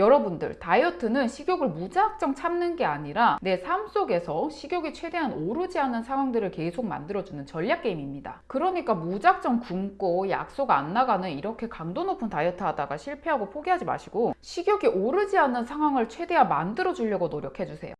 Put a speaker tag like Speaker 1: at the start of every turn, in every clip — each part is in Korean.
Speaker 1: 여러분들 다이어트는 식욕을 무작정 참는 게 아니라 내 삶 속에서 식욕이 최대한 오르지 않은 상황들을 계속 만들어주는 전략 게임입니다. 그러니까 무작정 굶고 약속 안 나가는 이렇게 강도 높은 다이어트 하다가 실패하고 포기하지 마시고 식욕이 오르지 않는 상황을 최대한 만들어 주려고 노력해 주세요.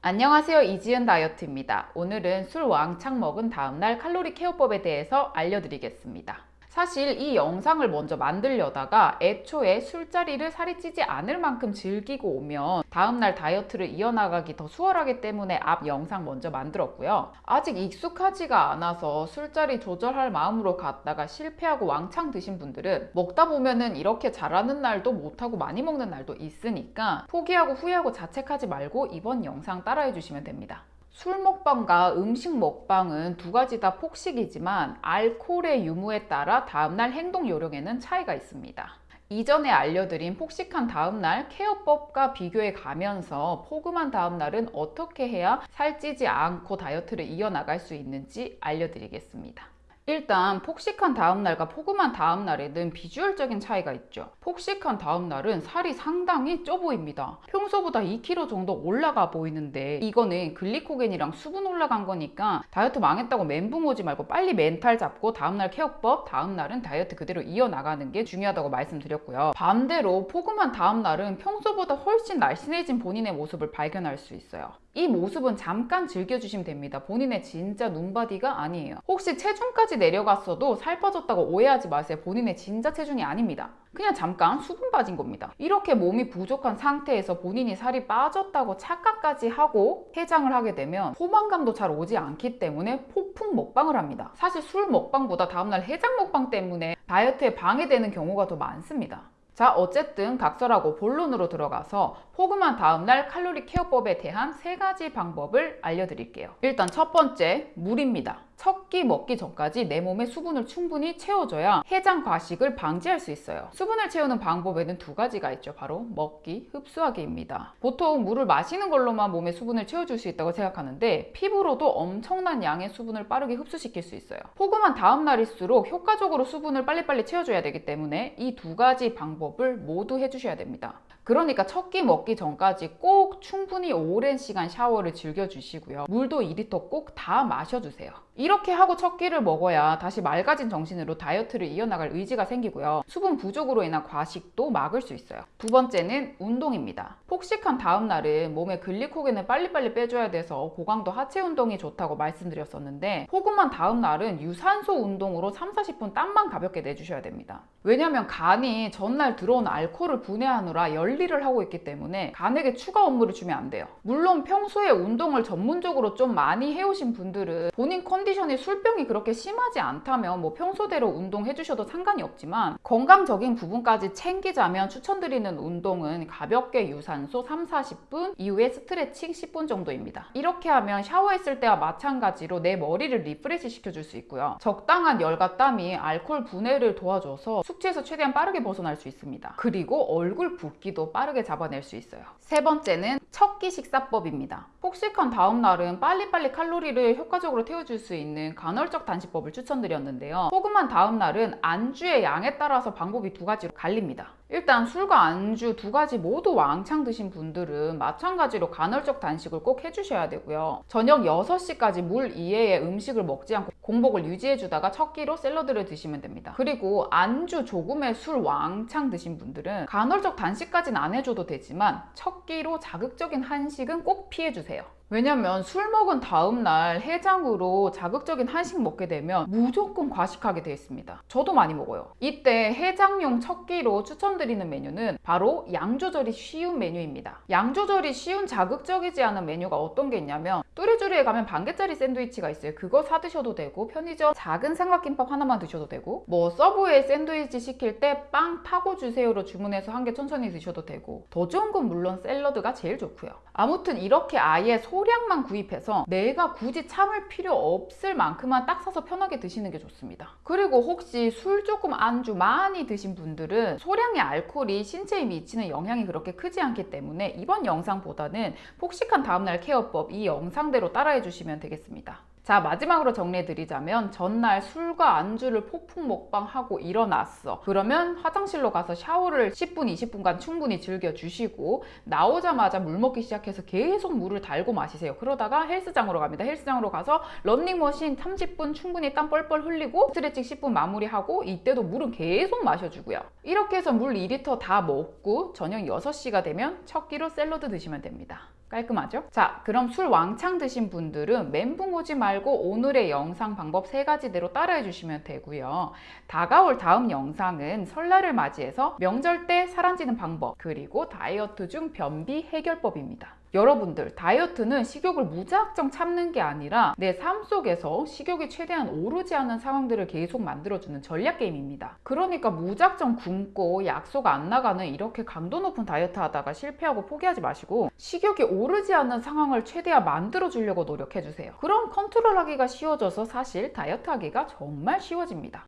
Speaker 1: 안녕하세요 이지은 다이어트입니다. 오늘은 술 왕창 먹은 다음날 칼로리 케어법에 대해서 알려드리겠습니다. 사실 이 영상을 먼저 만들려다가 애초에 술자리를 살이 찌지 않을 만큼 즐기고 오면 다음날 다이어트를 이어나가기 더 수월하기 때문에 앞 영상 먼저 만들었고요. 아직 익숙하지가 않아서 술자리 조절할 마음으로 갔다가 실패하고 왕창 드신 분들은 먹다 보면은 이렇게 잘하는 날도 못하고 많이 먹는 날도 있으니까 포기하고 후회하고 자책하지 말고 이번 영상 따라해 주시면 됩니다. 술 먹방과 음식 먹방은 두 가지 다 폭식이지만 알코올의 유무에 따라 다음날 행동 요령에는 차이가 있습니다. 이전에 알려드린 폭식한 다음날 케어법과 비교해 가면서 포금한 다음날은 어떻게 해야 살찌지 않고 다이어트를 이어나갈 수 있는지 알려드리겠습니다. 일단 폭식한 다음날과 폭음한 다음날에는 비주얼적인 차이가 있죠. 폭식한 다음날은 살이 상당히 쪄 보입니다. 평소보다 2kg 정도 올라가 보이는데 이거는 글리코겐이랑 수분 올라간 거니까 다이어트 망했다고 멘붕 오지 말고 빨리 멘탈 잡고 다음날 케어법, 다음날은 다이어트 그대로 이어나가는 게 중요하다고 말씀드렸고요. 반대로 폭음한 다음날은 평소보다 훨씬 날씬해진 본인의 모습을 발견할 수 있어요. 이 모습은 잠깐 즐겨주시면 됩니다. 본인의 진짜 눈바디가 아니에요. 혹시 체중까지 내려갔어도 살 빠졌다고 오해하지 마세요. 본인의 진짜 체중이 아닙니다. 그냥 잠깐 수분 빠진 겁니다. 이렇게 몸이 부족한 상태에서 본인이 살이 빠졌다고 착각까지 하고 해장을 하게 되면 포만감도 잘 오지 않기 때문에 폭풍 먹방을 합니다. 사실 술 먹방보다 다음날 해장 먹방 때문에 다이어트에 방해되는 경우가 더 많습니다. 자 어쨌든 각설하고 본론으로 들어가서 포금한 다음날 칼로리 케어법에 대한 세 가지 방법을 알려드릴게요. 일단 첫 번째 물입니다. 첫 끼 먹기 전까지 내 몸에 수분을 충분히 채워줘야 해장 과식을 방지할 수 있어요. 수분을 채우는 방법에는 두 가지가 있죠. 바로 먹기, 흡수하기입니다. 보통 물을 마시는 걸로만 몸에 수분을 채워줄 수 있다고 생각하는데 피부로도 엄청난 양의 수분을 빠르게 흡수시킬 수 있어요. 포금한 다음 날일수록 효과적으로 수분을 빨리빨리 채워줘야 되기 때문에 이 두 가지 방법을 모두 해주셔야 됩니다. 그러니까 첫 끼 먹기 전까지 꼭 충분히 오랜 시간 샤워를 즐겨주시고요. 물도 2리터 꼭 다 마셔주세요. 이렇게 하고 첫 끼를 먹어야 다시 맑아진 정신으로 다이어트를 이어나갈 의지가 생기고요. 수분 부족으로 인한 과식도 막을 수 있어요. 두 번째는 운동입니다. 폭식한 다음 날은 몸에 글리코겐을 빨리빨리 빼줘야 돼서 고강도 하체 운동이 좋다고 말씀드렸었는데 폭음한 다음 날은 유산소 운동으로 3, 40분 땀만 가볍게 내주셔야 됩니다. 왜냐하면 간이 전날 들어온 알코올을 분해하느라 열일을 하고 있기 때문에 간에게 추가 업무를 주면 안 돼요. 물론 평소에 운동을 전문적으로 좀 많이 해오신 분들은 본인 컨 컨디션이 술병이 그렇게 심하지 않다면 뭐 평소대로 운동해 주셔도 상관이 없지만 건강적인 부분까지 챙기자면 추천드리는 운동은 가볍게 유산소 3, 40분 이후에 스트레칭 10분 정도입니다. 이렇게 하면 샤워했을 때와 마찬가지로 내 머리를 refresh 시켜줄 수 있고요. 적당한 열과 땀이 알코올 분해를 도와줘서 숙취에서 최대한 빠르게 벗어날 수 있습니다. 그리고 얼굴 붓기도 빠르게 잡아낼 수 있어요. 세 번째는 첫 끼 식사법입니다. 폭식한 다음 날은 빨리빨리 칼로리를 효과적으로 태워줄 수 있는 간헐적 단식법을 추천드렸는데요. 폭음한 다음 날은 안주의 양에 따라서 방법이 두 가지로 갈립니다. 일단 술과 안주 두 가지 모두 왕창 드신 분들은 마찬가지로 간헐적 단식을 꼭 해주셔야 되고요. 저녁 6시까지 물 이외의 음식을 먹지 않고 공복을 유지해주다가 첫 끼로 샐러드를 드시면 됩니다. 그리고 안주 조금에 술 왕창 드신 분들은 간헐적 단식까지는 안 해줘도 되지만 첫 끼로 자극적인 한식은 꼭 피해주세요. 왜냐면 술 먹은 다음날 해장으로 자극적인 한식 먹게 되면 무조건 과식하게 되어 있습니다. 저도 많이 먹어요. 이때 해장용 첫 끼로 추천드리는 메뉴는 바로 양 조절이 쉬운 메뉴입니다. 양 조절이 쉬운 자극적이지 않은 메뉴가 어떤 게 있냐면 뚜레쥬르에 가면 반개짜리 샌드위치가 있어요. 그거 사 드셔도 되고 편의점 작은 삼각김밥 하나만 드셔도 되고 뭐 서브웨이 샌드위치 시킬 때 빵 파고 주세요로 주문해서 한 개 천천히 드셔도 되고 더 좋은 건 물론 샐러드가 제일 좋고요. 아무튼 이렇게 아예 소 량만 구입해서 내가 굳이 참을 필요 없을 만큼만 딱 사서 편하게 드시는 게 좋습니다. 그리고 혹시 술 조금 안주 많이 드신 분들은 소량의 알코올이 신체에 미치는 영향이 그렇게 크지 않기 때문에 이번 영상보다는 폭식한 다음날 케어법 이 영상대로 따라해 주시면 되겠습니다. 자 마지막으로 정리해드리자면 전날 술과 안주를 폭풍 먹방하고 일어났어. 그러면 화장실로 가서 샤워를 10분 20분간 충분히 즐겨주시고 나오자마자 물 먹기 시작해서 계속 물을 달고 마시세요. 그러다가 헬스장으로 갑니다. 헬스장으로 가서 런닝머신 30분 충분히 땀 뻘뻘 흘리고 스트레칭 10분 마무리하고 이때도 물은 계속 마셔주고요. 이렇게 해서 물 2리터 다 먹고 저녁 6시가 되면 첫 끼로 샐러드 드시면 됩니다 깔끔하죠? 자, 그럼 술 왕창 드신 분들은 멘붕 오지 말고 오늘의 영상 방법 세 가지대로 따라해 주시면 되고요. 다가올 다음 영상은 설날을 맞이해서 명절 때 살안찌는 방법, 그리고 다이어트 중 변비 해결법입니다. 여러분들 다이어트는 식욕을 무작정 참는 게 아니라 내 삶 속에서 식욕이 최대한 오르지 않는 상황들을 계속 만들어주는 전략 게임입니다. 그러니까 무작정 굶고 약속 안 나가는 이렇게 강도 높은 다이어트 하다가 실패하고 포기하지 마시고 식욕이 오르지 않는 상황을 최대한 만들어 주려고 노력해 주세요. 그럼 컨트롤 하기가 쉬워져서 사실 다이어트 하기가 정말 쉬워집니다.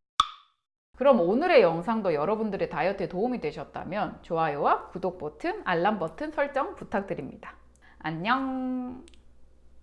Speaker 1: 그럼 오늘의 영상도 여러분들의 다이어트에 도움이 되셨다면 좋아요와 구독 버튼, 알람 버튼 설정 부탁드립니다. 안녕!